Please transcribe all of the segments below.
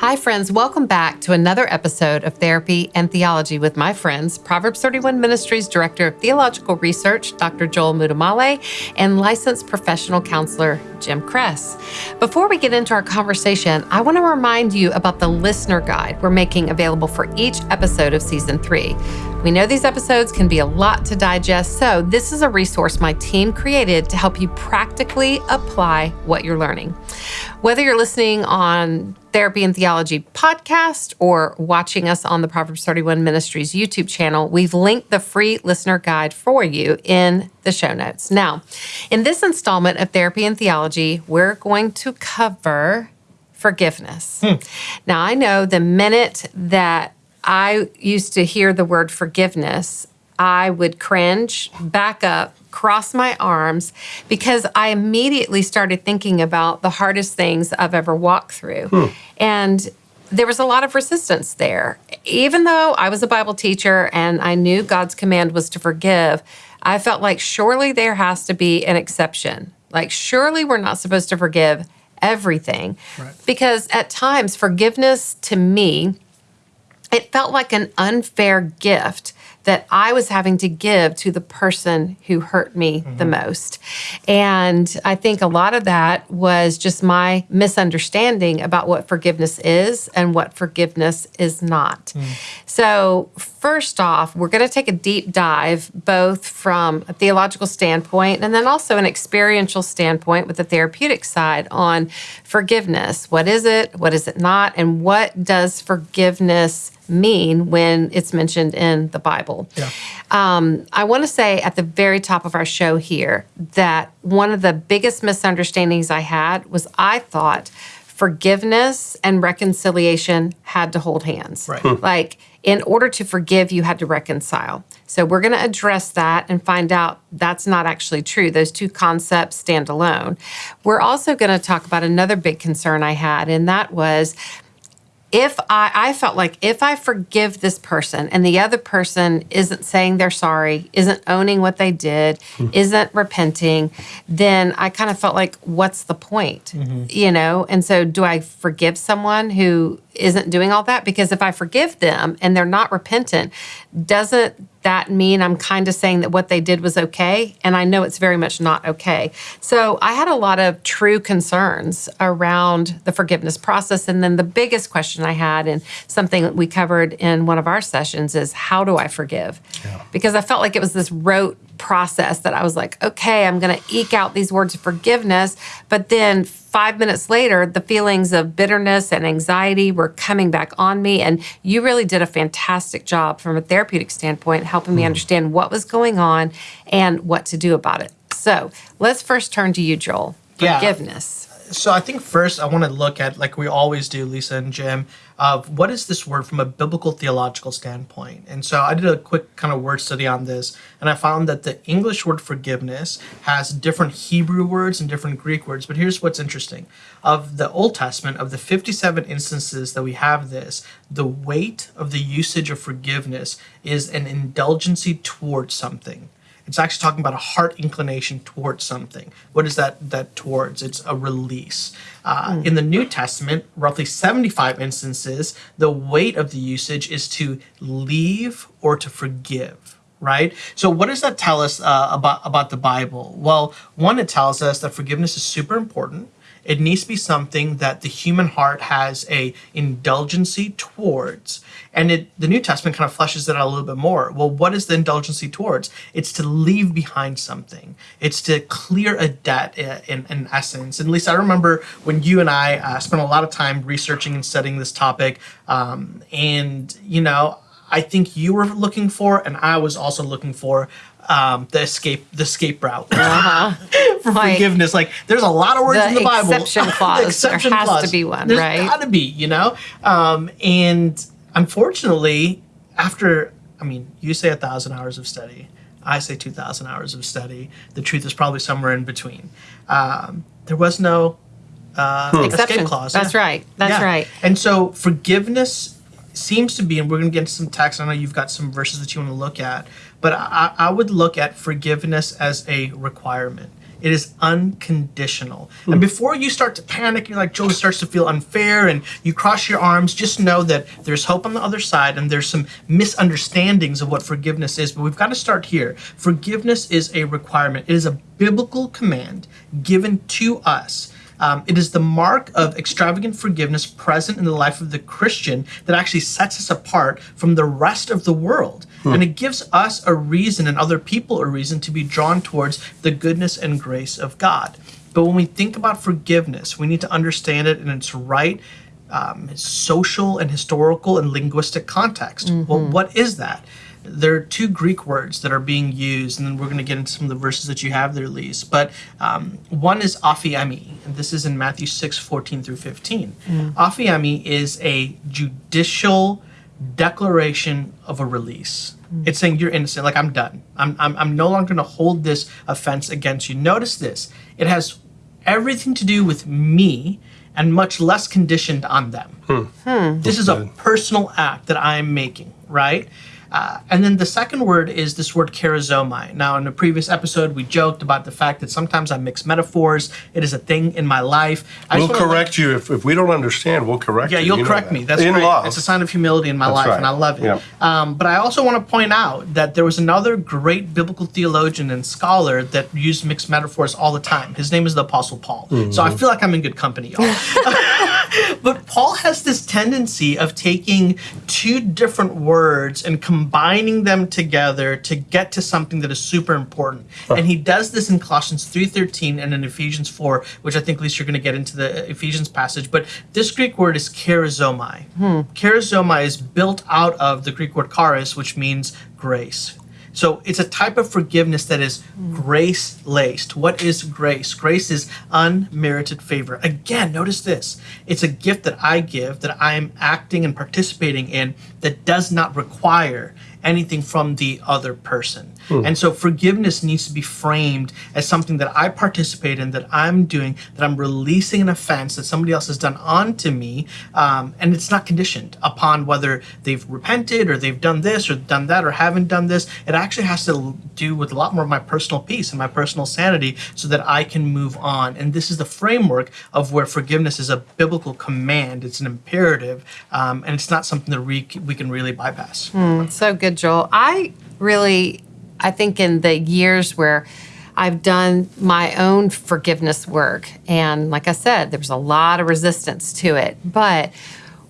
Hi, friends. Welcome back to another episode of Therapy and Theology with my friends, Proverbs 31 Ministries Director of Theological Research, Dr. Joel Muddamalle, and licensed professional counselor, Jim Cress. Before we get into our conversation, I want to remind you about the listener guide we're making available for each episode of season three. We know these episodes can be a lot to digest, so this is a resource my team created to help you practically apply what you're learning. Whether you're listening on Therapy and Theology podcast or watching us on the Proverbs 31 Ministries YouTube channel, we've linked the free listener guide for you in the show notes. Now, in this installment of Therapy and Theology, we're going to cover forgiveness. Hmm. Now, I know the minute that I used to hear the word forgiveness, I would cringe, back up, cross my arms, because I immediately started thinking about the hardest things I've ever walked through. Hmm. And there was a lot of resistance there. Even though I was a Bible teacher and I knew God's command was to forgive, I felt like surely there has to be an exception. Like, surely we're not supposed to forgive everything. Right. Because at times, forgiveness to me, it felt like an unfair gift that I was having to give to the person who hurt me mm-hmm. the most. And I think a lot of that was just my misunderstanding about what forgiveness is and what forgiveness is not. Mm. So, first off, we're going to take a deep dive both from a theological standpoint and then also an experiential standpoint with the therapeutic side on forgiveness. What is it? What is it not? And what does forgiveness mean when it's mentioned in the Bible. Yeah. Um, I want to say at the very top of our show here that one of the biggest misunderstandings I had was I thought forgiveness and reconciliation had to hold hands. Right. Hmm. Like, in order to forgive, you had to reconcile. So, we're going to address that and find out that's not actually true. Those two concepts stand alone. We're also going to talk about another big concern I had, and that was if I, I felt like if I forgive this person and the other person isn't saying they're sorry, isn't owning what they did, mm-hmm. isn't repenting, then I kind of felt like, what's the point? Mm-hmm. You know? And so, do I forgive someone who isn't doing all that? Because if I forgive them and they're not repentant, doesn't that mean I'm kind of saying that what they did was okay? And I know it's very much not okay. So I had a lot of true concerns around the forgiveness process. And then the biggest question I had, and something that we covered in one of our sessions, is how do I forgive? Yeah. Because I felt like it was this rote process that I was like, okay, I'm going to eke out these words of forgiveness. But then five minutes later, the feelings of bitterness and anxiety were coming back on me. And you really did a fantastic job from a therapeutic standpoint, helping me hmm. understand what was going on and what to do about it. So let's first turn to you, Joel. Forgiveness. Yeah. So I think first I want to look at, like we always do, Lysa and Jim, of what is this word from a biblical theological standpoint. And so I did a quick kind of word study on this, and I found that the English word forgiveness has different Hebrew words and different Greek words. But here's what's interesting of the Old Testament, of the 57 instances that we have this, the weight of the usage of forgiveness is an indulgency towards something. It's actually talking about a heart inclination towards something. What is that that towards? It's a release. Uh, mm. In the New Testament, roughly 75 instances, the weight of the usage is to leave or to forgive right? So what does that tell us uh, about about the Bible? Well, one, it tells us that forgiveness is super important. It needs to be something that the human heart has a indulgency towards. And it, the New Testament kind of fleshes it out a little bit more. Well, what is the indulgency towards? It's to leave behind something. It's to clear a debt in, in essence. And at least I remember when you and I uh, spent a lot of time researching and studying this topic. Um, and, you know, I think you were looking for, and I was also looking for um, the escape the escape route uh-huh. for like, forgiveness. Like there's a lot of words in the Bible. Exception clause. the exception there has clause. to be one, there's right? Got to be, you know. Um, and unfortunately, after I mean, you say a thousand hours of study. I say 2,000 hours of study. The truth is probably somewhere in between. Um, there was no uh, hmm. escape clause. That's yeah. right. That's yeah. right. And so forgiveness seems to be, and we're going to get into some text. I know you've got some verses that you want to look at, but I, I would look at forgiveness as a requirement. It is unconditional. And before you start to panic, you're like, Joel starts to feel unfair and you cross your arms, just know that there's hope on the other side and there's some misunderstandings of what forgiveness is. But we've got to start here. Forgiveness is a requirement, it is a biblical command given to us. Um, it is the mark of extravagant forgiveness present in the life of the Christian that actually sets us apart from the rest of the world. And it gives us a reason and other people a reason to be drawn towards the goodness and grace of God. But when we think about forgiveness, we need to understand it in its right um, social and historical and linguistic context. Well, what is that? There are two Greek words that are being used, and then we're going to get into some of the verses that you have there, Lise. But um, one is aphiemi, and this is in Matthew 6, 14 through 15. Aphiemi is a judicial declaration of a release. Hmm. It's saying you're innocent, like I'm done. I'm, I'm, I'm no longer going to hold this offense against you. Notice this it has everything to do with me and much less conditioned on them. Hmm. Hmm. This is a personal act that I'm making, right? Uh, and then the second word is this word charizomai. Now, in a previous episode, we joked about the fact that sometimes I mix metaphors. It is a thing in my life. I We'll correct you if, if we don't understand. We'll correct you. yeah, you. you'll You know correct that. me. That's in great. love. It's a sign of humility in my life, right. and I love it. Yeah. Um, but I also want to point out that there was another great biblical theologian and scholar that used mixed metaphors all the time. His name is the Apostle Paul. So Mm-hmm. I feel like I'm in good company, y'all. but Paul has this tendency of taking two different words and combining them together to get to something that is super important. And he does this in Colossians 3:13 and in Ephesians 4, which I think at least you're going to get into the Ephesians passage. But this Greek word is charizomai. Hmm. Charizomai is built out of the Greek word charis, which means grace. So it's a type of forgiveness that is grace laced. What is grace? Grace is unmerited favor. Again, notice this it's a gift that I give, that I am acting and participating in, that does not require anything from the other person. And so forgiveness needs to be framed as something that I participate in, that I'm doing, that I'm releasing an offense that somebody else has done onto me. Um, and it's not conditioned upon whether they've repented or they've done this or done that or haven't done this. It actually has to do with a lot more of my personal peace and my personal sanity so that I can move on. And this is the framework of where forgiveness is a biblical command, it's an imperative, um, and it's not something that we, we can really bypass. So good, Joel. I really, I think in the years where I've done my own forgiveness work, and like I said, there was a lot of resistance to it. But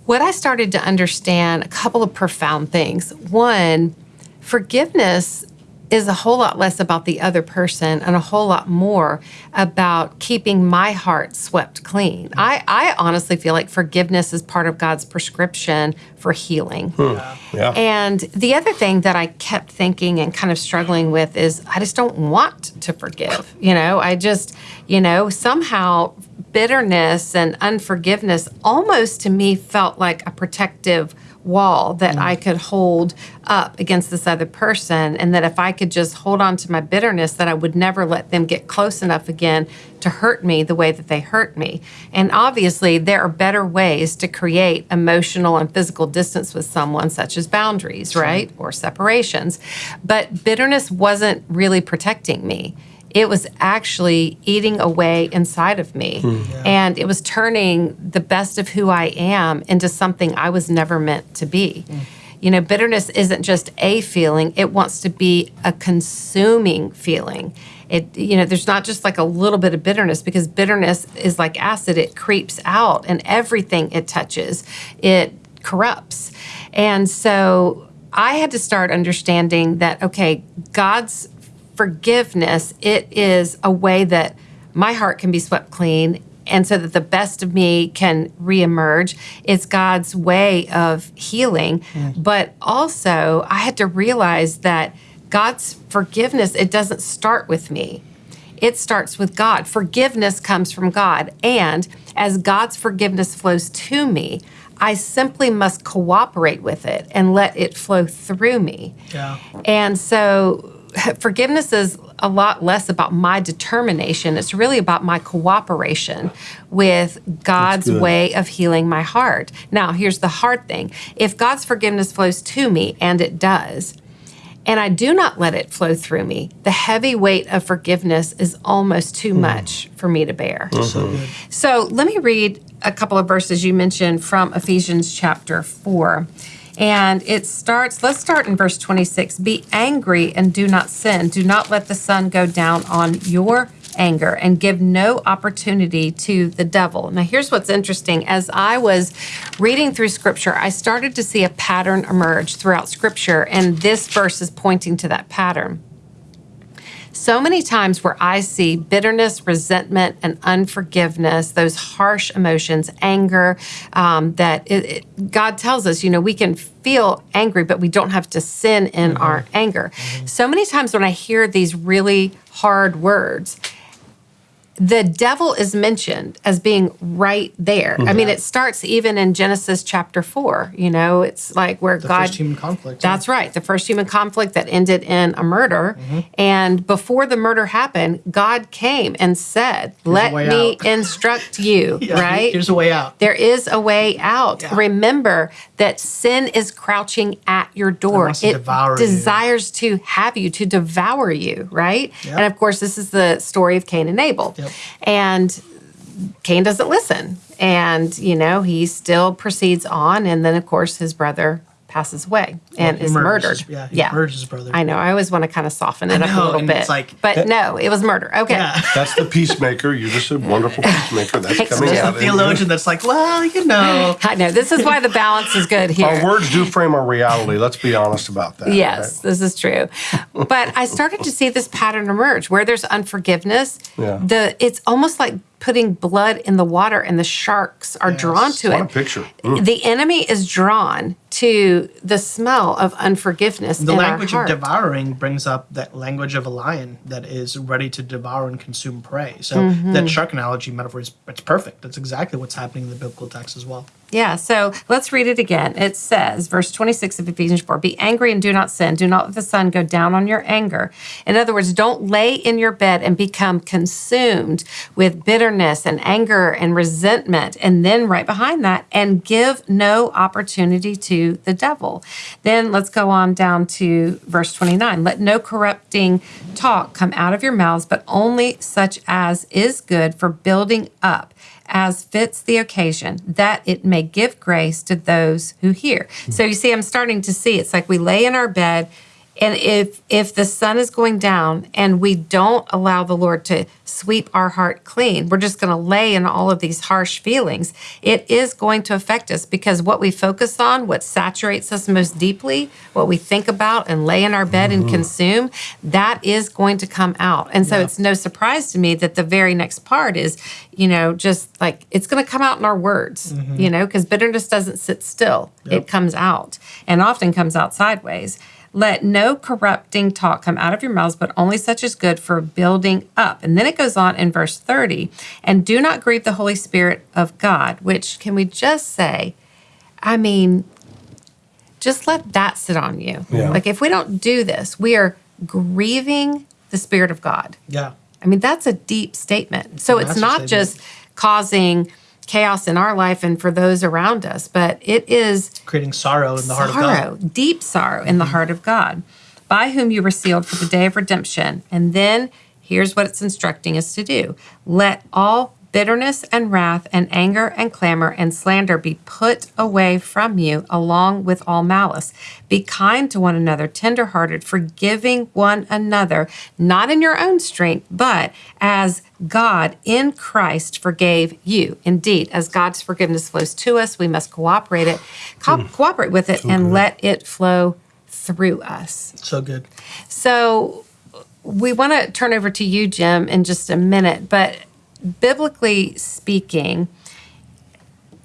what I started to understand a couple of profound things. One, forgiveness is a whole lot less about the other person and a whole lot more about keeping my heart swept clean. Mm-hmm. I, I honestly feel like forgiveness is part of God's prescription for healing. Hmm. Yeah. And the other thing that I kept thinking and kind of struggling with is I just don't want to forgive. You know, I just, you know, somehow bitterness and unforgiveness almost to me felt like a protective wall that mm. I could hold up against this other person and that if I could just hold on to my bitterness that I would never let them get close enough again to hurt me the way that they hurt me. And obviously there are better ways to create emotional and physical distance with someone such as boundaries, right? Or separations. But bitterness wasn't really protecting me it was actually eating away inside of me. Hmm. And it was turning the best of who I am into something I was never meant to be. Hmm. You know, bitterness isn't just a feeling, it wants to be a consuming feeling. It, you know, there's not just like a little bit of bitterness because bitterness is like acid, it creeps out and everything it touches, it corrupts. And so I had to start understanding that, okay, God's forgiveness, it is a way that my heart can be swept clean and so that the best of me can reemerge. It's God's way of healing. But also, I had to realize that God's forgiveness, it doesn't start with me. It starts with God. Forgiveness comes from God. And as God's forgiveness flows to me, I simply must cooperate with it and let it flow through me. Yeah. And so forgiveness is a lot less about my determination. It's really about my cooperation with God's way of healing my heart. Now, here's the hard thing if God's forgiveness flows to me, and it does, and I do not let it flow through me. The heavy weight of forgiveness is almost too much for me to bear. So let me read a couple of verses you mentioned from Ephesians chapter 4. And it starts, let's start in verse 26. Be angry and do not sin. Do not let the sun go down on your anger and give no opportunity to the devil. Now, here's what's interesting. As I was reading through scripture, I started to see a pattern emerge throughout scripture, and this verse is pointing to that pattern so many times where I see bitterness, resentment, and unforgiveness, those harsh emotions, anger, um, that it, it, God tells us, you know, we can feel angry, but we don't have to sin in our anger. So many times when I hear these really hard words, the devil is mentioned as being right there. I mean, it starts even in Genesis chapter four. You know, it's like where The God. first human conflict. yeah. That's right. The first human conflict that ended in a murder. Mm-hmm. And before the murder happened, God came and said, Let me out." instruct you, Yeah, right? There's a way out. There is a way out. Yeah. Remember that sin is crouching at your door. to devour you. desires to have you, to devour you, right? And of course, this is the story of Cain and Abel. Yep. And Cain doesn't listen. And, you know, he still proceeds on. And then, of course, his brother passes away and he is murders murdered. his- yeah, he murders his brother. I know. I always want to kind of soften it I up a little and bit. it's like- but no, it was murder. Okay. Yeah. That's the peacemaker. You're just a wonderful peacemaker. That's Thanks, coming Joe. out. in you. Theologian that's like, well, you know. I know. This is why the balance is good here. Our words do frame our reality. Let's be honest about that. Yes, right? this is true. But I started to see this pattern emerge where there's unforgiveness. Yeah. The it's almost like putting blood in the water and the sharks are drawn to What it. a picture. Mm. The enemy is drawn to the smell of unforgiveness The language of devouring brings up that language of a lion that is ready to devour and consume prey. So Mm-hmm. that shark analogy metaphor is it's perfect. That's exactly what's happening in the biblical text as well. Yeah, so let's read it again. It says, verse 26 of Ephesians 4 Be angry and do not sin. Do not let the sun go down on your anger. In other words, don't lay in your bed and become consumed with bitterness and anger and resentment. And then right behind that, and give no opportunity to the devil. Then let's go on down to verse 29. Let no corrupting talk come out of your mouths, but only such as is good for building up as fits the occasion, that it may give grace to those who hear. So you see, I'm starting to see it's like we lay in our bed, and if if the sun is going down and we don't allow the Lord to sweep our heart clean, we're just going to lay in all of these harsh feelings. It is going to affect us because what we focus on, what saturates us most deeply, what we think about and lay in our bed and mm-hmm. consume, that is going to come out. And so it's no surprise to me that the very next part is, you know, just like it's going to come out in our words, mm-hmm. you know, because bitterness doesn't sit still, it comes out and often comes out sideways. Let no corrupting talk come out of your mouths, but only such as good for building up. And then it goes on in verse 30 and do not grieve the Holy Spirit of God, which can we just say, I mean, just let that sit on you. Yeah. Like if we don't do this, we are grieving the Spirit of God. Yeah. I mean, that's a deep statement. So a it's not statement. just causing chaos in our life and for those around us, but it is Creating sorrow in the heart of sorrow, God. deep sorrow in the mm-hmm. heart of God, by whom you were sealed for the day of redemption. And then here's what it's instructing us to do let all bitterness and wrath and anger and clamor and slander be put away from you, along with all malice. Be kind to one another, tenderhearted, forgiving one another, not in your own strength, but as God in Christ forgave you. Indeed, as God's forgiveness flows to us, we must cooperate it, co- hmm. cooperate with it, and let it flow through us. So good. So we want to turn over to you, Jim, in just a minute, but biblically speaking,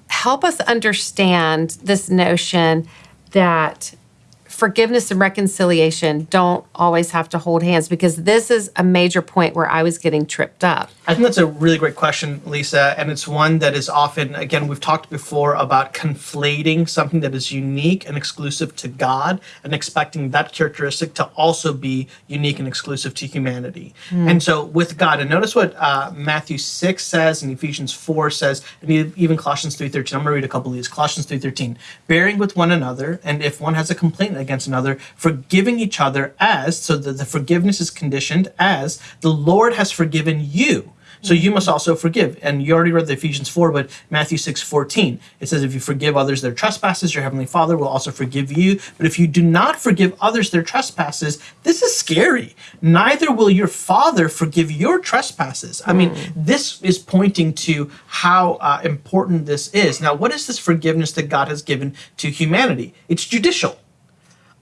help us understand this notion that forgiveness and reconciliation don't always have to hold hands because this is a major point where I was getting tripped up. I think that's a really great question, Lysa. And it's one that is often, again, we've talked before about conflating something that is unique and exclusive to God and expecting that characteristic to also be unique and exclusive to humanity. And so with God, and notice what uh, Matthew 6 says and Ephesians 4 says, and even Colossians 3.13. I'm going to read a couple of these. Colossians 3.13, bearing with one another, and if one has a complaint against another, forgiving each other as, so that the forgiveness is conditioned as the Lord has forgiven you. So you must also forgive. And you already read the Ephesians 4, but Matthew 6 14, it says, If you forgive others their trespasses, your heavenly Father will also forgive you. But if you do not forgive others their trespasses, this is scary. Neither will your Father forgive your trespasses. I mean, this is pointing to how uh, important this is. Now, what is this forgiveness that God has given to humanity? It's judicial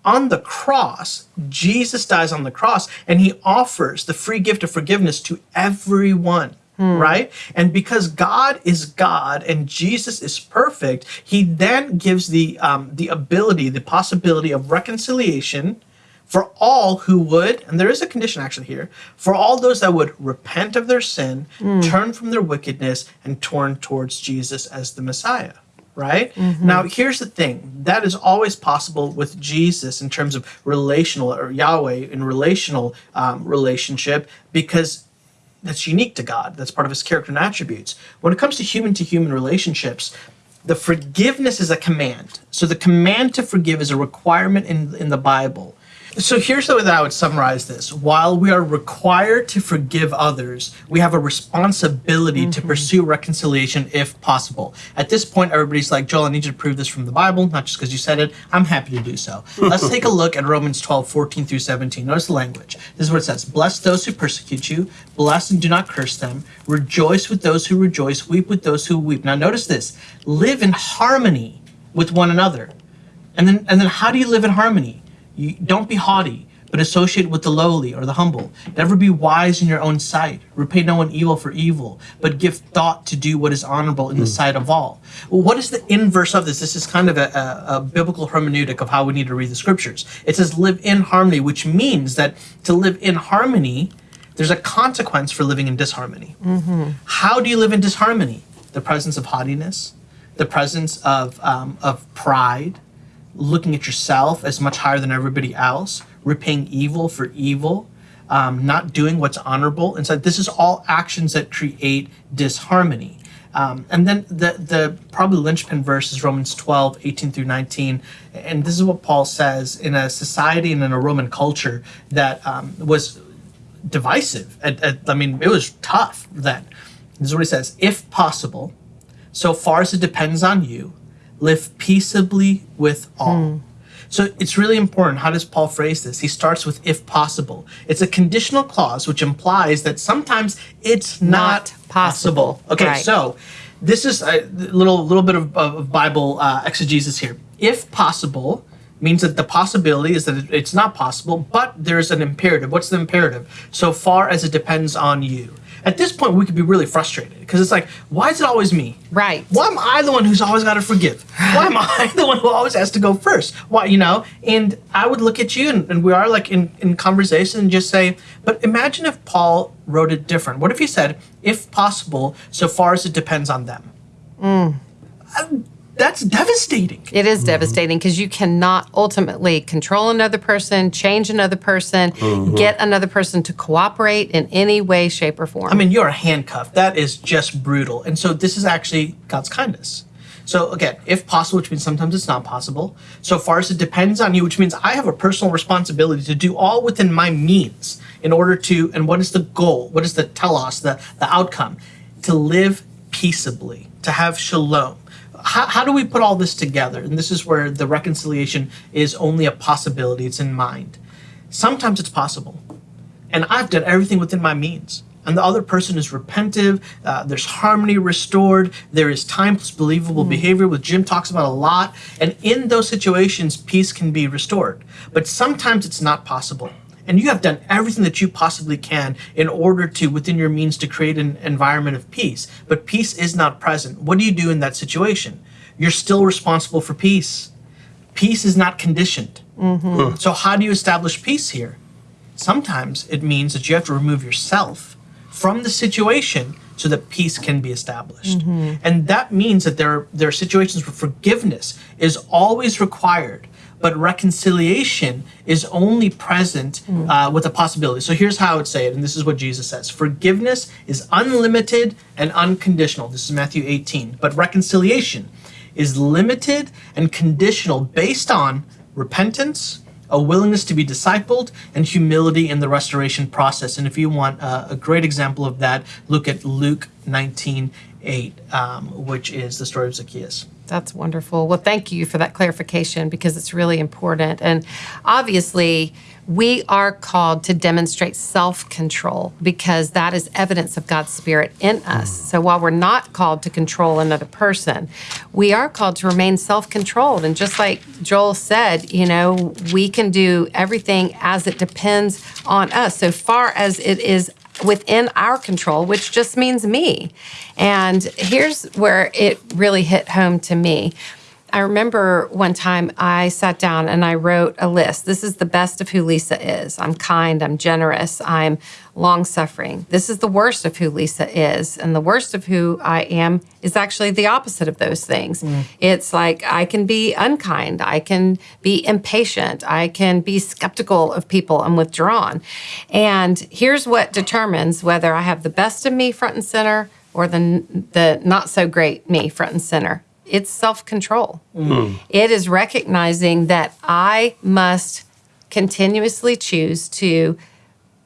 on the cross, Jesus dies on the cross and he offers the free gift of forgiveness to everyone. Right? And because God is God and Jesus is perfect, he then gives the um, the ability, the possibility of reconciliation for all who would, and there is a condition actually here, for all those that would repent of their sin, turn from their wickedness, and turn towards Jesus as the Messiah right? Now, here's the thing that is always possible with Jesus in terms of relational or Yahweh in relational um, relationship because that's unique to God. That's part of his character and attributes. When it comes to human to human relationships, the forgiveness is a command. So the command to forgive is a requirement in, in the Bible. So here's the way that I would summarize this. While we are required to forgive others, we have a responsibility to mm-hmm. pursue reconciliation if possible. At this point, everybody's like, Joel, I need you to prove this from the Bible, not just because you said it. I'm happy to do so. Let's take a look at Romans 12, 14 through 17. Notice the language. This is what it says Bless those who persecute you, bless and do not curse them. Rejoice with those who rejoice, weep with those who weep. Now, notice this live in harmony with one another. And then, and then how do you live in harmony? You don't be haughty, but associate with the lowly or the humble. Never be wise in your own sight. Repay no one evil for evil, but give thought to do what is honorable in the sight of all. Well, what is the inverse of this? This is kind of a, a, a biblical hermeneutic of how we need to read the scriptures. It says live in harmony, which means that to live in harmony, there's a consequence for living in disharmony. How do you live in disharmony? The presence of haughtiness, the presence of, um, of pride, looking at yourself as much higher than everybody else, repaying evil for evil, um, not doing what's honorable. And so this is all actions that create disharmony. Um, and then the, the probably linchpin verse is Romans 12, 18 through 19. And this is what Paul says in a society and in a Roman culture that um, was divisive. At, at- I mean, it was tough then. This is what he says If possible, so far as it depends on you, live peaceably with all. So it's really important. How does Paul phrase this? He starts with if possible. It's a conditional clause which implies that sometimes it's not, Not possible. Okay, Right. so this is a little little bit of, of Bible uh, exegesis here. If possible means that the possibility is that it's not possible, but there's an imperative. What's the imperative? So far as it depends on you. At this point, we could be really frustrated because it's like, why is it always me? Right. Why am I the one who's always got to forgive? Why am I the one who always has to go first? Why, you know? And I would look at you, and, and we are like in, in conversation, and just say, but imagine if Paul wrote it different. What if he said, if possible, so far as it depends on them? Uh, that's devastating. It is devastating because you cannot ultimately control another person, change another person, mm-hmm. get another person to cooperate in any way, shape, or form. I mean, you're a handcuffed. That is just brutal. And so this is actually God's kindness. So again, if possible, which means sometimes it's not possible. So far as it depends on you, which means I have a personal responsibility to do all within my means in order to, and what is the goal? What is the telos, the, the outcome? To live peaceably, to have shalom. How, how do we put all this together? And this is where the reconciliation is only a possibility, it's in mind. Sometimes it's possible and I've done everything within my means. And the other person is repentive. Uh, there's harmony restored. There is timeless, believable behavior, which Jim talks about a lot. And in those situations, peace can be restored. But sometimes it's not possible. And you have done everything that you possibly can in order to, within your means, to create an environment of peace. But peace is not present. What do you do in that situation? You're still responsible for peace. Peace is not conditioned. Mm-hmm. So, how do you establish peace here? sometimes it means that you have to remove yourself from the situation so that peace can be established. Mm-hmm. And that means that there are, there are situations where forgiveness is always required, but reconciliation is only present uh, with a possibility. So here's how I would say it, and this is what Jesus says Forgiveness is unlimited and unconditional. This is Matthew 18. But reconciliation is limited and conditional based on repentance a willingness to be discipled, and humility in the restoration process. And if you want uh, a great example of that, look at Luke 19 8, um, which is the story of Zacchaeus. That's wonderful. Well, thank you for that clarification because it's really important. And obviously, we are called to demonstrate self control because that is evidence of God's Spirit in us. Mm. So while we're not called to control another person, we are called to remain self controlled. And just like Joel said, you know, we can do everything as it depends on us, so far as it is within our control, which just means me. And here's where it really hit home to me. I remember one time I sat down and I wrote a list. This is the best of who Lysa is. I'm kind, I'm generous, I'm long suffering. This is the worst of who Lysa is. And the worst of who I am is actually the opposite of those things. Mm. It's like I can be unkind, I can be impatient, I can be skeptical of people and withdrawn. And here's what determines whether I have the best of me front and center or the, the not so great me front and center it's self control. Mm. Mm. It is recognizing that I must continuously choose to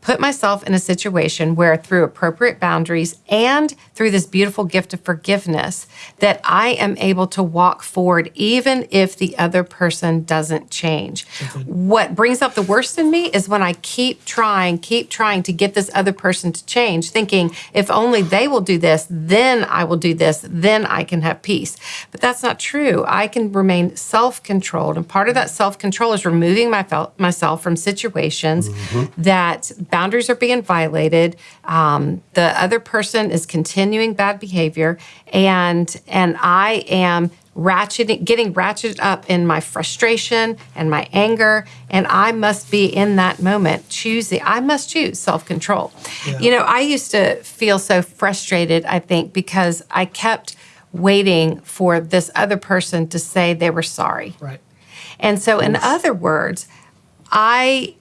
put myself in a situation where through appropriate boundaries and through this beautiful gift of forgiveness that I am able to walk forward even if the other person doesn't change. What brings up the worst in me is when I keep trying, keep trying to get this other person to change, thinking if only they will do this, then I will do this, then I can have peace. But that's not true. I can remain self-controlled and part of that self-control is removing my myself from situations mm-hmm. that boundaries are being violated. Um, the other person is continuing bad behavior, and and I am ratcheting, getting ratcheted up in my frustration and my anger, and I must be in that moment choosing. I must choose self control. You know, I used to feel so frustrated. I think because I kept waiting for this other person to say they were sorry. Right. And so, in other words, I,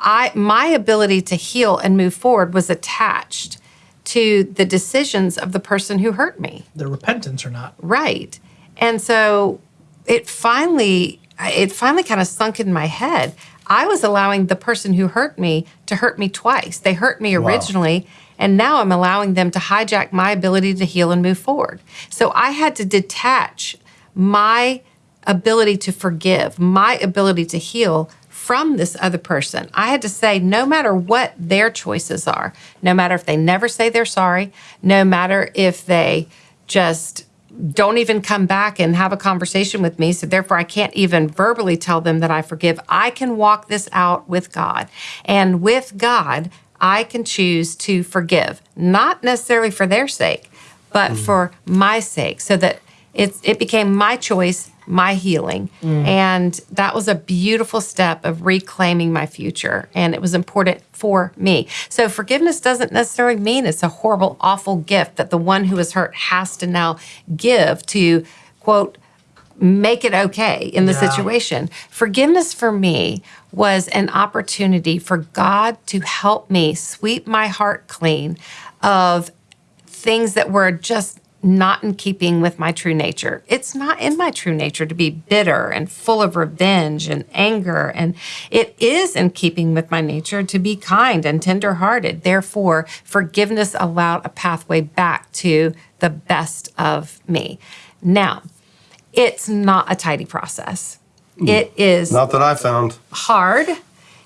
I, my ability to heal and move forward was attached to the decisions of the person who hurt me. The repentance or not. Right. And so it finally it finally kind of sunk in my head. I was allowing the person who hurt me to hurt me twice. They hurt me originally and now I'm allowing them to hijack my ability to heal and move forward. So I had to detach my ability to forgive, my ability to heal from this other person. I had to say, no matter what their choices are, no matter if they never say they're sorry, no matter if they just don't even come back and have a conversation with me. So therefore, I can't even verbally tell them that I forgive. I can walk this out with God. And with God, I can choose to forgive, not necessarily for their sake, but mm. for my sake, so that it's, it became my choice, my healing. Mm. And that was a beautiful step of reclaiming my future. And it was important for me. So forgiveness doesn't necessarily mean it's a horrible, awful gift that the one who is hurt has to now give to, quote, make it okay in the Yeah. situation. Forgiveness for me was an opportunity for God to help me sweep my heart clean of things that were just not in keeping with my true nature. It's not in my true nature to be bitter and full of revenge and anger. And it is in keeping with my nature to be kind and tenderhearted. Therefore, forgiveness allowed a pathway back to the best of me. Now, it's not a tidy process. Hmm. It is Not that I found. hard.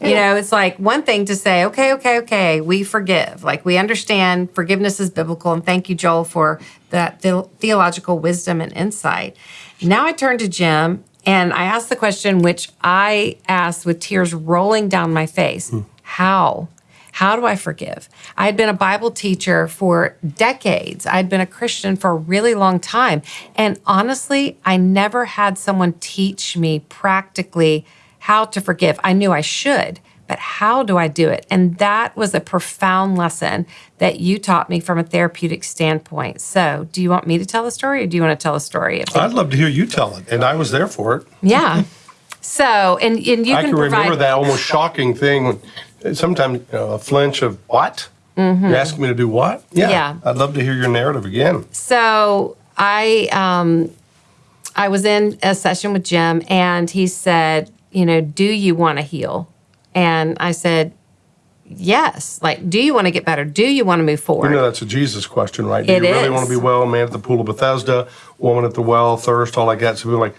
You know, it's like one thing to say, okay, okay, okay, we forgive. Like we understand forgiveness is biblical. And thank you, Joel, for that the- theological wisdom and insight. Now I turn to Jim and I ask the question, which I asked with tears rolling down my face hmm. How? How do I forgive? I had been a Bible teacher for decades. I'd been a Christian for a really long time. And honestly, I never had someone teach me practically how to forgive. I knew I should, but how do I do it? And that was a profound lesson that you taught me from a therapeutic standpoint. So, do you want me to tell the story or do you want to tell a story? I'd love to hear you tell it, and I was there for it. yeah. So, and, and you I can, can remember that almost shocking thing. When, sometimes you know, a flinch of what? You're asking me to do what? Yeah. Mm-hmm. Yeah. I'd love to hear your narrative again. So I um, I was in a session with Jim, and he said, you know, do you want to heal? And I said, yes. Like, do you want to get better? Do you want to move forward? You know, that's a Jesus question, right? Do It you really is. want to be well? Man at the pool of Bethesda, woman at the well, thirst, all like that. So we're like,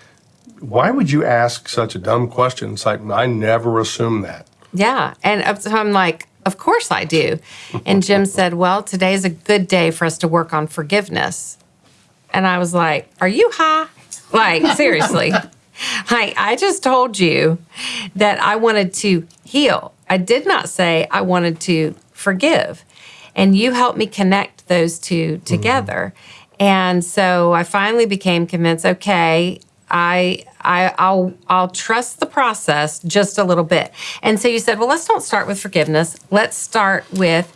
why would you ask such a dumb question? It's like, I never assumed that. Yeah. And so I'm like, of course I do. And Jim said, well, today is a good day for us to work on forgiveness. And I was like, are you high? Like, seriously. Like, I just told you that I wanted to heal. I did not say I wanted to forgive. And you helped me connect those two mm-hmm. together. And so I finally became convinced, okay, I, I I'll I'll trust the process just a little bit. And so you said, well, let's don't start with forgiveness. Let's start with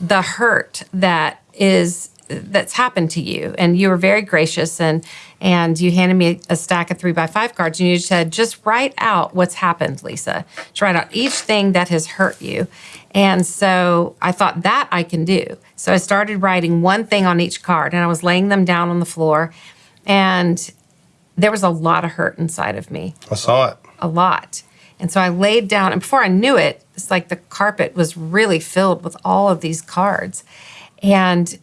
the hurt that is that's happened to you. And you were very gracious and and you handed me a stack of three by five cards and you said, just write out what's happened, Lysa. Just write out each thing that has hurt you. And so I thought that I can do. So I started writing one thing on each card and I was laying them down on the floor. And there was a lot of hurt inside of me I saw it. a lot. And so I laid down, and before I knew it, it's like the carpet was really filled with all of these cards. And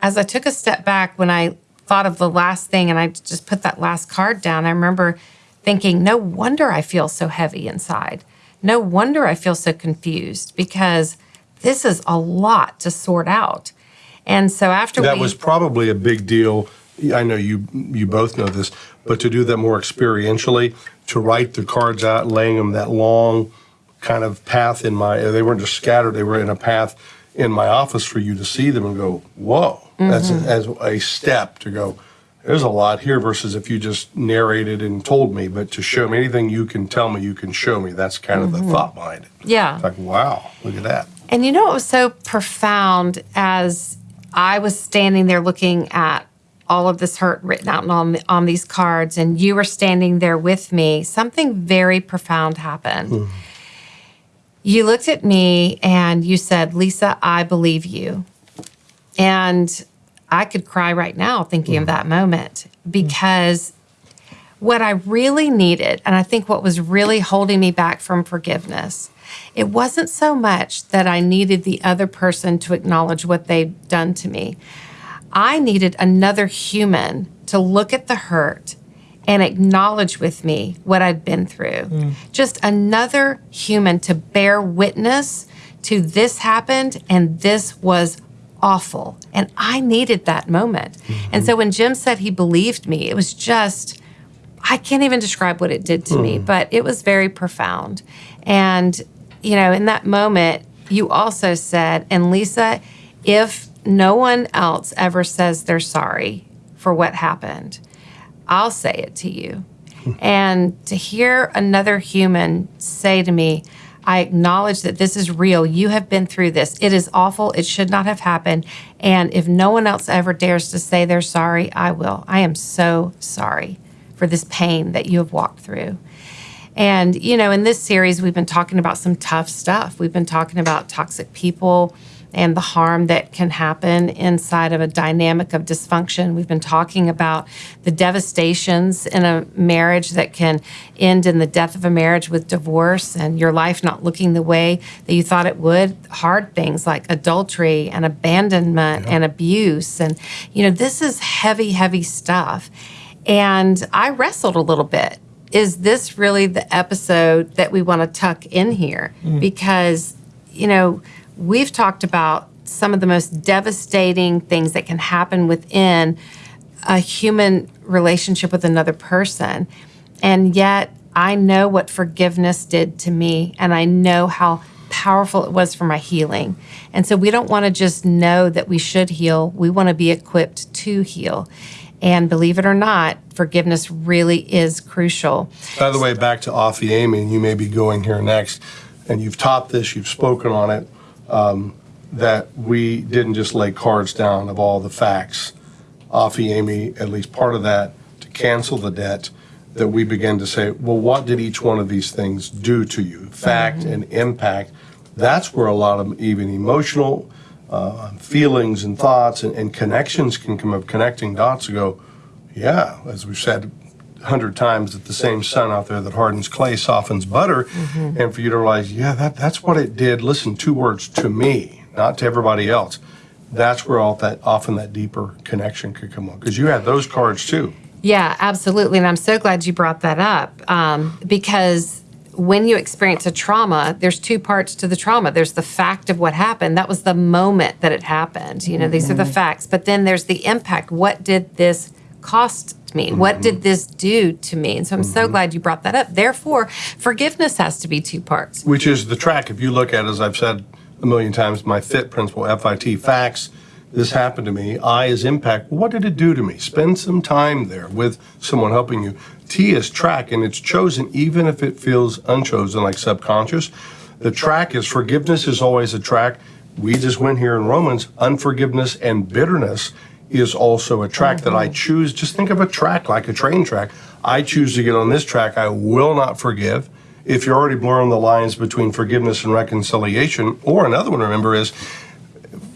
as I took a step back, when I thought of the last thing and I just put that last card down, I remember thinking, no wonder I feel so heavy inside. No wonder I feel so confused because this is a lot to sort out. And so after That we, was probably a big deal. I know you you both know this, but to do that more experientially, to write the cards out, laying them that long kind of path in my they weren't just scattered, they were in a path in my office for you to see them and go, whoa. That's Mm-hmm. as a step to go, there's a lot here versus if you just narrated and told me, but to show me anything you can tell me, you can show me. That's kind of the thought behind it. Mm-hmm. yeah. It's like, wow, look at that. And you know what was so profound as I was standing there looking at all of this hurt written out on on these cards, and you were standing there with me. Something very profound happened. You looked at me and you said, "Lysa, I believe you," and I could cry right now thinking of mm. that moment because what I really needed, and I think what was really holding me back from forgiveness, it wasn't so much that I needed the other person to acknowledge what they'd done to me. I needed another human to look at the hurt and acknowledge with me what I'd been through. Hmm. Just another human to bear witness to this happened and this was awful. And I needed that moment. And mm-hmm. so when Jim said he believed me, it was just, I can't even describe what it did to me, hmm. but it was very profound. And, you know, in that moment, you also said, and Lysa, if no one else ever says they're sorry for what happened, I'll say it to you. and to hear another human say to me, I acknowledge that this is real. You have been through this. It is awful. It should not have happened. And if no one else ever dares to say they're sorry, I will. I am so sorry for this pain that you have walked through. And, you know, in this series, we've been talking about some tough stuff. We've been talking about toxic people and the harm that can happen inside of a dynamic of dysfunction. We've been talking about the devastations in a marriage that can end in the death of a marriage with divorce and your life not looking the way that you thought it would. Hard things like adultery and abandonment and abuse. And, you know, this is heavy, heavy stuff. And I wrestled a little bit. Is this really the episode that we want to tuck in here? Mm. Because, you know, we've talked about some of the most devastating things that can happen within a human relationship with another person. And yet, I know what forgiveness did to me, and I know how powerful it was for my healing. And so, we don't want to just know that we should heal, we want to be equipped to heal. And believe it or not, forgiveness really is crucial. By the way, back to aphiemi, and you may be going here next, and you've taught this, you've spoken on it, um, that we didn't just lay cards down of all the facts. aphiemi, at least part of that, to cancel the debt, that we began to say, well, what did each one of these things do to you? Fact and impact. That's where a lot of even emotional uh, feelings and thoughts and, and connections can come up, connecting dots to go, yeah, as we've said hundred times that the same sun out there that hardens clay softens butter, and for you to realize, yeah, that that's what it did. Listen, two words to me, not to everybody else. That's where all that often that deeper connection could come on because you had those cards too. Yeah, absolutely. And I'm so glad you brought that up um, because when you experience a trauma, there's two parts to the trauma. There's the fact of what happened. That was the moment that it happened. You know, these are the facts. But then there's the impact. What did this cost me? What did mm-hmm. this do to me? And so I'm so mm-hmm. glad you brought that up. Therefore, forgiveness has to be two parts. which is the track. If you look at, as I've said a million times, my FIT principle, FIT, facts, this happened to me. I is impact. What did it do to me? Spend some time there with someone helping you. T is track, and it's chosen even if it feels unchosen, like subconscious. The track is forgiveness is always a track. We just went here in Romans, unforgiveness and bitterness is also a track that I choose. Just think of a track like a train track. I choose to get on this track. I will not forgive. If you're already blurring the lines between forgiveness and reconciliation, or another one, remember, is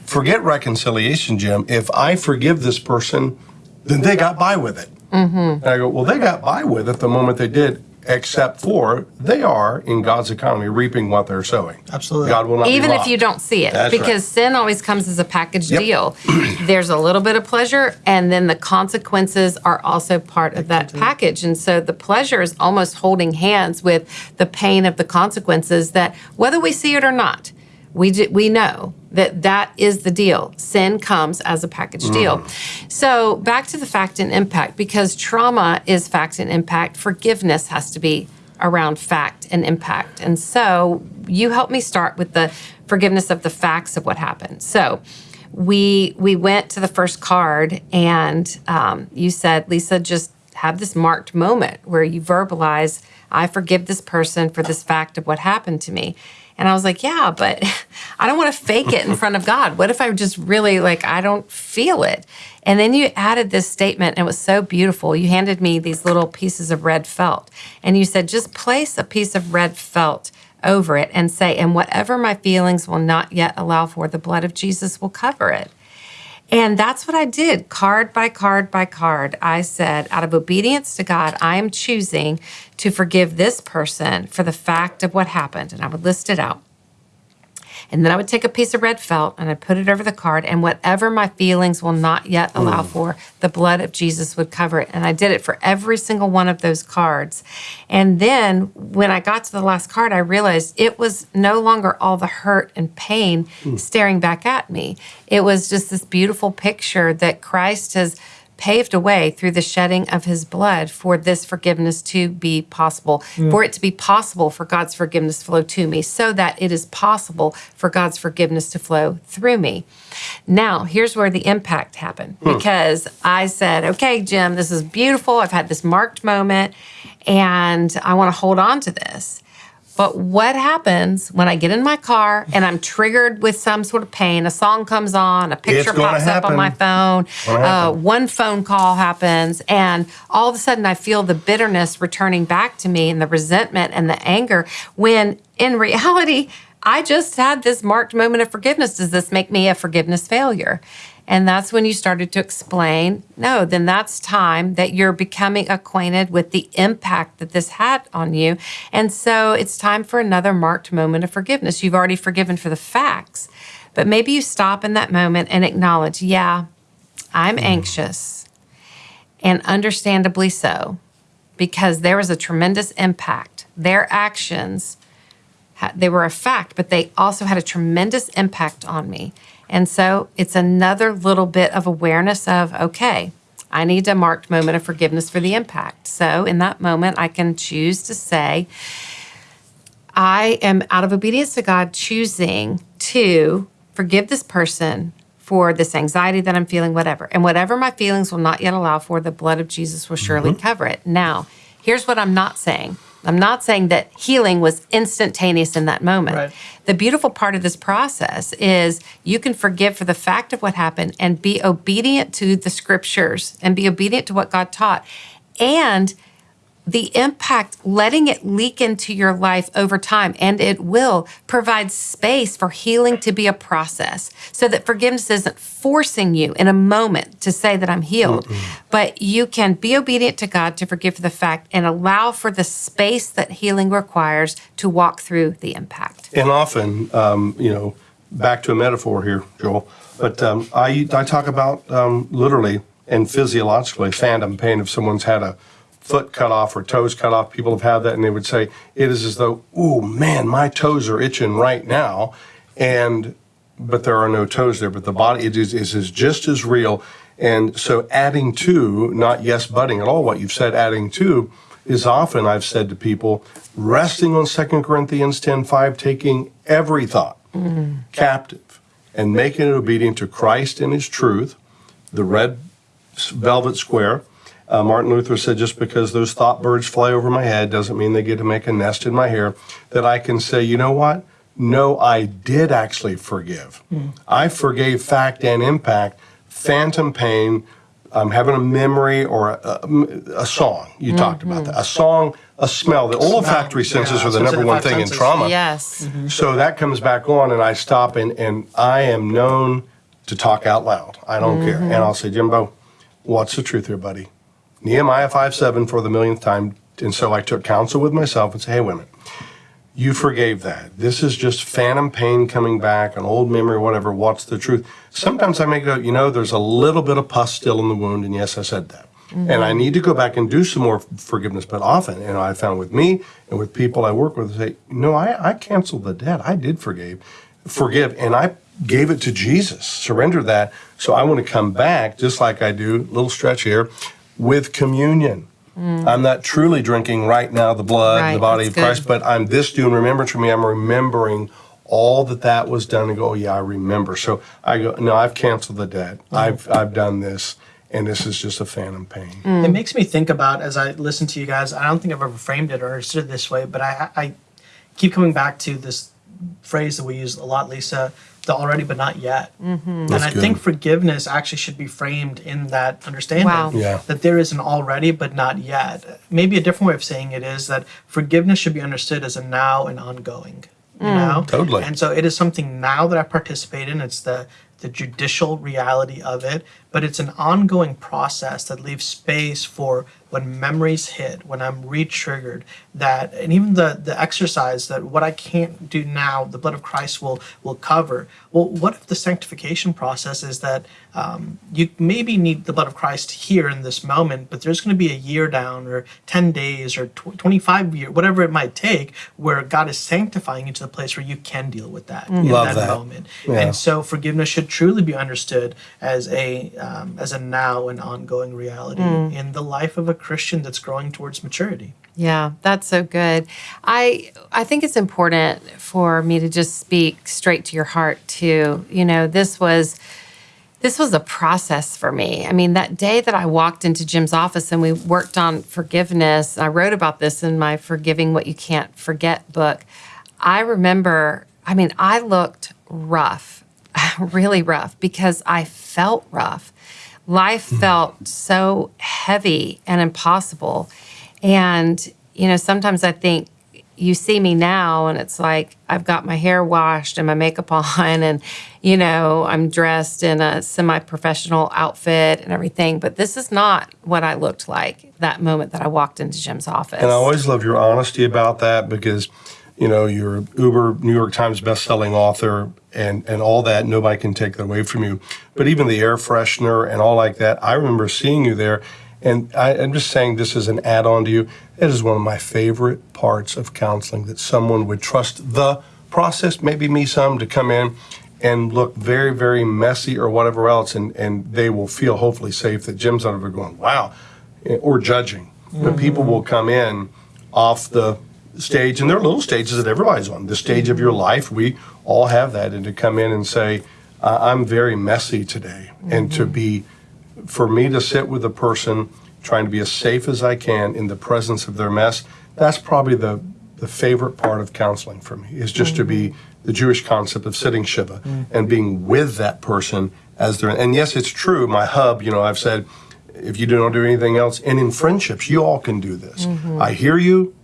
forget reconciliation, Jim. If I forgive this person, then they got by with it. Mm-hmm. And I go, well, they got by with it the moment they did, except for they are in God's economy reaping what they're sowing. Absolutely. God will not be Even if you don't see it, That's because right. sin always comes as a package Yep. deal. There's a little bit of pleasure, and then the consequences are also part of that package. And so the pleasure is almost holding hands with the pain of the consequences that, whether we see it or not, we, d- we know that that is the deal. Sin comes as a package deal. So back to the fact and impact, because trauma is fact and impact, forgiveness has to be around fact and impact. And so you helped me start with the forgiveness of the facts of what happened. So we we went to the first card, and um, you said, Lysa, just have this marked moment where you verbalize, I forgive this person for this fact of what happened to me. And I was like, yeah, but I don't want to fake it in front of God. What if I just really like I don't feel it? And then you added this statement, and it was so beautiful. You handed me these little pieces of red felt, and you said, just place a piece of red felt over it and say, and whatever my feelings will not yet allow for, the blood of Jesus will cover it. And that's what I did, card by card by card. I said, out of obedience to God, I am choosing to forgive this person for the fact of what happened. And I would list it out. And then I would take a piece of red felt and I'd put it over the card, and whatever my feelings will not yet allow mm. for, the blood of Jesus would cover it. And I did it for every single one of those cards. And then when I got to the last card, I realized it was no longer all the hurt and pain mm. staring back at me. It was just this beautiful picture that Christ has paved a way through the shedding of his blood for this forgiveness to be possible, for it to be possible for God's forgiveness to flow to me, so that it is possible for God's forgiveness to flow through me. Now, here's where the impact happened hmm. because I said, okay, Jim, this is beautiful. I've had this marked moment and I want to hold on to this. But what happens when I get in my car and I'm triggered with some sort of pain? A song comes on, a picture pops up on my phone, uh, one phone call happens, and all of a sudden I feel the bitterness returning back to me and the resentment and the anger when in reality, I just had this marked moment of forgiveness. Does this make me a forgiveness failure? And that's when you started to explain no, then that's time that you're becoming acquainted with the impact that this had on you. And so it's time for another marked moment of forgiveness. You've already forgiven for the facts, but maybe you stop in that moment and acknowledge, yeah, I'm mm. anxious, and understandably so, because there was a tremendous impact. Their actions, they were a fact, but they also had a tremendous impact on me. And so it's another little bit of awareness of, okay, I need a marked moment of forgiveness for the impact. So in that moment, I can choose to say, I am out of obedience to God choosing to forgive this person for this anxiety that I'm feeling, whatever. And whatever my feelings will not yet allow for, the blood of Jesus will surely mm-hmm. cover it. Now, here's what I'm not saying. I'm not saying that healing was instantaneous in that moment. Right. The beautiful part of this process is you can forgive for the fact of what happened and be obedient to the scriptures and be obedient to what God taught. And the impact, letting it leak into your life over time, and it will provide space for healing to be a process so that forgiveness isn't forcing you in a moment to say that I'm healed, but you can be obedient to God to forgive the fact and allow for the space that healing requires to walk through the impact. And often, um, you know, back to a metaphor here, Joel, but um, I, I talk about um, literally and physiologically phantom pain if someone's had a foot cut off or toes cut off. People have had that and they would say, it is as though, oh man, my toes are itching right now. And, but there are no toes there, but the body it is, is, is just as real. And so adding to, not yes butting at all, what you've said, adding to, is often I've said to people, resting on 2 Corinthians 10 5, taking every thought mm-hmm. captive and making it obedient to Christ and his truth, the red velvet square. Uh, Martin Luther said, just because those thought birds fly over my head doesn't mean they get to make a nest in my hair, that I can say, you know what? No, I did actually forgive. I forgave fact and impact, phantom pain, um, having a memory or a, a, a song. You talked about that. A song, a smell. The olfactory senses yeah, are the number one thing in trauma. Yes. Mm-hmm. So that comes back on, and I stop, and, and I am known to talk out loud. I don't care. And I'll say, Jimbo, what's the truth here, buddy? Nehemiah 5 7 for the millionth time. And so I took counsel with myself and said, hey, minute. You forgave that. This is just phantom pain coming back, an old memory, whatever. What's the truth? Sometimes I may go, you know, there's a little bit of pus still in the wound, and yes, I said that. And I need to go back and do some more forgiveness. But often, and I found with me and with people I work with, say, no, I, I canceled the debt. I did forgive, forgive, and I gave it to Jesus, surrender that. So I want to come back, just like I do, little stretch here, with communion. Mm. I'm not truly drinking right now the blood, Right, the body that's of good. Christ, but I'm this doing remembrance for me. I'm remembering all that that was done and go, oh, yeah, I remember. So I go, no, I've canceled the debt. Mm. I've, I've done this, and this is just a phantom pain. Mm. It makes me think about as I listen to you guys. I don't think I've ever framed it or understood it this way, but I, I keep coming back to this phrase that we use a lot, Lysa, the already but not yet. Mm-hmm. And I good. think forgiveness actually should be framed in that understanding Wow. Yeah. that there is an already but not yet. Maybe a different way of saying it is that forgiveness should be understood as a now and ongoing. You know, Totally. And so it is something now that I participate in. It's the the judicial reality of it, but it's an ongoing process that leaves space for when memories hit, when I'm re-triggered, that and even the the exercise that what I can't do now, the blood of Christ will will cover. Well, what if the sanctification process is that um, you maybe need the blood of Christ here in this moment, but there's going to be a year down or 10 days or tw- 25 years, whatever it might take, where God is sanctifying you to the place where you can deal with that in Love that, that. moment. Yeah. And so forgiveness should truly be understood as a um, as a now and ongoing reality in the life of a Christian that's growing towards maturity. Yeah, that's so good. I I think it's important for me to just speak straight to your heart too. You know, this was this was a process for me. I mean, that day that I walked into Jim's office and we worked on forgiveness, I wrote about this in my Forgiving What You Can't Forget book. I remember, I mean, I looked rough, really rough because I felt rough. Life hmm. felt so heavy and impossible. And, you know, sometimes I think you see me now and it's like I've got my hair washed and my makeup on and you know I'm dressed in a semi-professional outfit and everything but this is not what I looked like that moment that I walked into Jim's office. And I always love your honesty about that because, you know, you're Uber New York Times best-selling author and, and all that. Nobody can take that away from you. But even the air freshener and all like that, I remember seeing you there. And I, I'm just saying this is an add-on to you. It is one of my favorite parts of counseling that someone would trust the process, maybe me some, to come in and look very, very messy or whatever else, and, and they will feel hopefully safe that Jim's out of it going, wow, or judging. But people mm-hmm. will come in off the stage, and there are little stages that everybody's on. The stage of your life, we all have that, and to come in and say, I'm very messy today, and to be, for me to sit with a person trying to be as safe as I can in the presence of their mess, that's probably the, the favorite part of counseling for me, is just to be mm-hmm. the Jewish concept of sitting Shiva mm-hmm. and being with that person as they're, and yes, it's true, my hub, you know, I've said, if you don't do anything else, and in friendships, you all can do this. Mm-hmm. I hear you,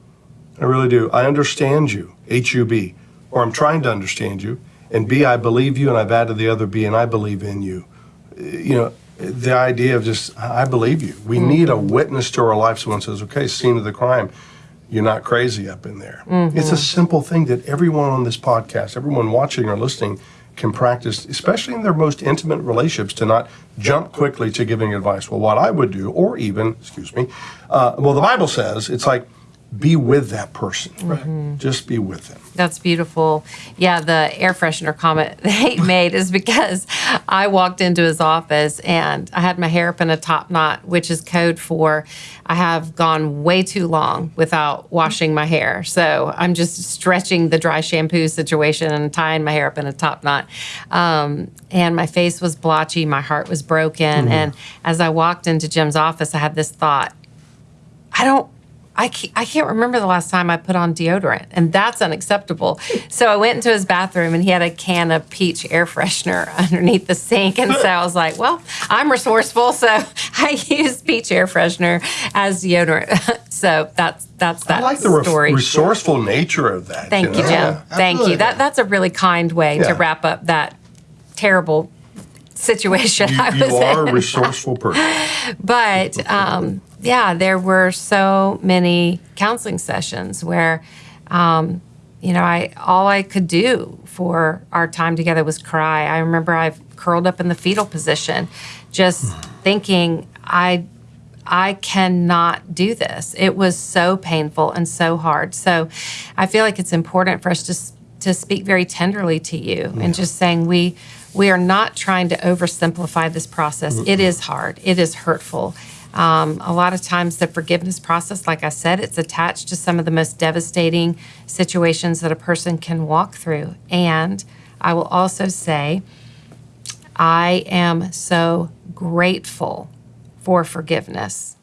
I really do. I understand you, H U B, or I'm trying to understand you, and B, I believe you, and I've added the other B, and I believe in you. You know, the idea of just, I believe you. We need a witness to our life. Someone says, okay, scene of the crime. You're not crazy up in there. It's a simple thing that everyone on this podcast, everyone watching or listening, can practice, especially in their most intimate relationships, to not jump quickly to giving advice. Well, what I would do, or even, excuse me, uh, well, the Bible says it's like be with that person. Right. Just be with them. That's beautiful. Yeah, the air freshener comment that he made is because I walked into his office and I had my hair up in a top knot, which is code for I have gone way too long without washing my hair. So I'm just stretching the dry shampoo situation and tying my hair up in a top knot. Um, and my face was blotchy, my heart was broken. And as I walked into Jim's office, I had this thought I don't. I can't, I can't remember the last time I put on deodorant, and that's unacceptable. So I went into his bathroom, and he had a can of peach air freshener underneath the sink, and so I was like, "Well, I'm resourceful, so I use peach air freshener as deodorant." so that's that's that I like the re- story. resourceeful nature of that. Thank you, know? Jim. Thank you. That that's a really kind way Yeah. to wrap up that terrible situation I You, was you are in. a resourceful person. but um, yeah, there were so many counseling sessions where, um, you know, I all I could do for our time together was cry. I remember I've curled up in the fetal position, just thinking I. I cannot do this. It was so painful and so hard. So I feel like it's important for us to, to speak very tenderly to you and just saying we we are not trying to oversimplify this process. It is hard. It is hurtful. Um, a lot of times, the forgiveness process, like I said, it's attached to some of the most devastating situations that a person can walk through. And I will also say, I am so grateful for forgiveness.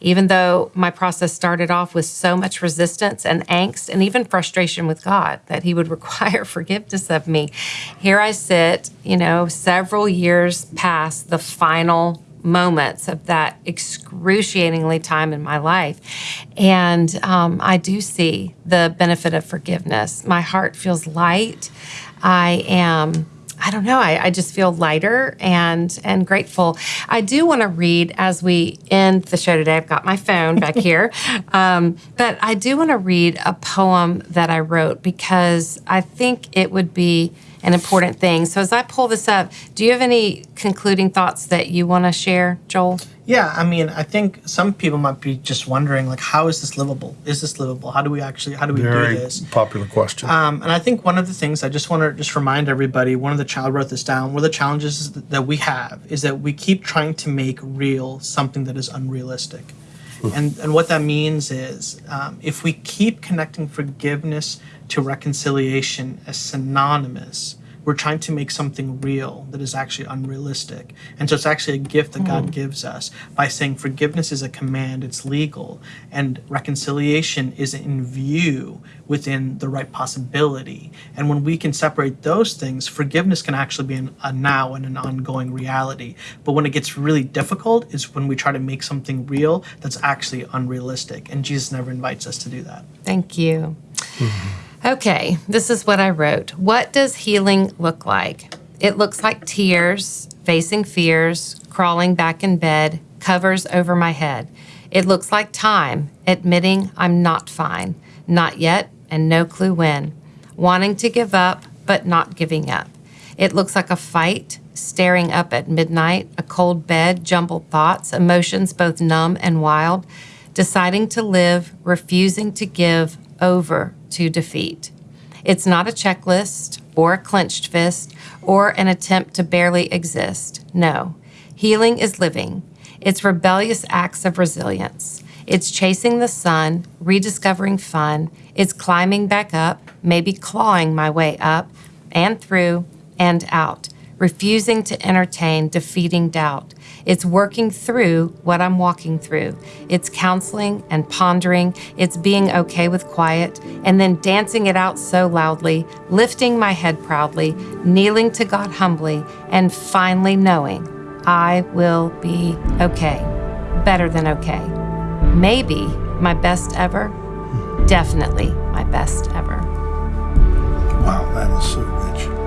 Even though my process started off with so much resistance and angst and even frustration with God that He would require forgiveness of me, here I sit, you know, several years past the final moments of that excruciatingly time in my life. And um, I do see the benefit of forgiveness. My heart feels light. I am. I don't know. I, I just feel lighter and and grateful. I do want to read as we end the show today. I've got my phone back here, um, but I do want to read a poem that I wrote because I think it would be an important thing. So as I pull this up, do you have any concluding thoughts that you want to share, Joel? Yeah, I mean, I think some people might be just wondering, like, how is this livable? Is this livable? How do we actually, how do we Very do this? popular question. Um, and I think one of the things I just want to just remind everybody, one of the child wrote this down. One of the challenges that that we have is that we keep trying to make real something that is unrealistic. And, and what that means is um, if we keep connecting forgiveness to reconciliation as synonymous, we're trying to make something real that is actually unrealistic. And so it's actually a gift that God hmm. gives us by saying forgiveness is a command, it's legal, and reconciliation is in view within the right possibility. And when we can separate those things, forgiveness can actually be an, a now and an ongoing reality. But when it gets really difficult is when we try to make something real that's actually unrealistic. And Jesus never invites us to do that. Thank you. Hmm. Okay, this is what I wrote. What does healing look like? It looks like tears, facing fears, crawling back in bed, covers over my head. It looks like time, admitting I'm not fine, not yet, and no clue when. Wanting to give up, but not giving up. It looks like a fight, staring up at midnight, a cold bed, jumbled thoughts, emotions both numb and wild, deciding to live, refusing to give over to defeat. It's not a checklist or a clenched fist or an attempt to barely exist. No, healing is living. It's rebellious acts of resilience. It's chasing the sun, rediscovering fun. It's climbing back up, maybe clawing my way up and through and out, refusing to entertain defeating doubt. It's working through what I'm walking through. It's counseling and pondering. It's being okay with quiet and then dancing it out so loudly, lifting my head proudly, kneeling to God humbly, and finally knowing I will be okay. Better than okay. Maybe my best ever. Definitely my best ever. Wow, that is so rich.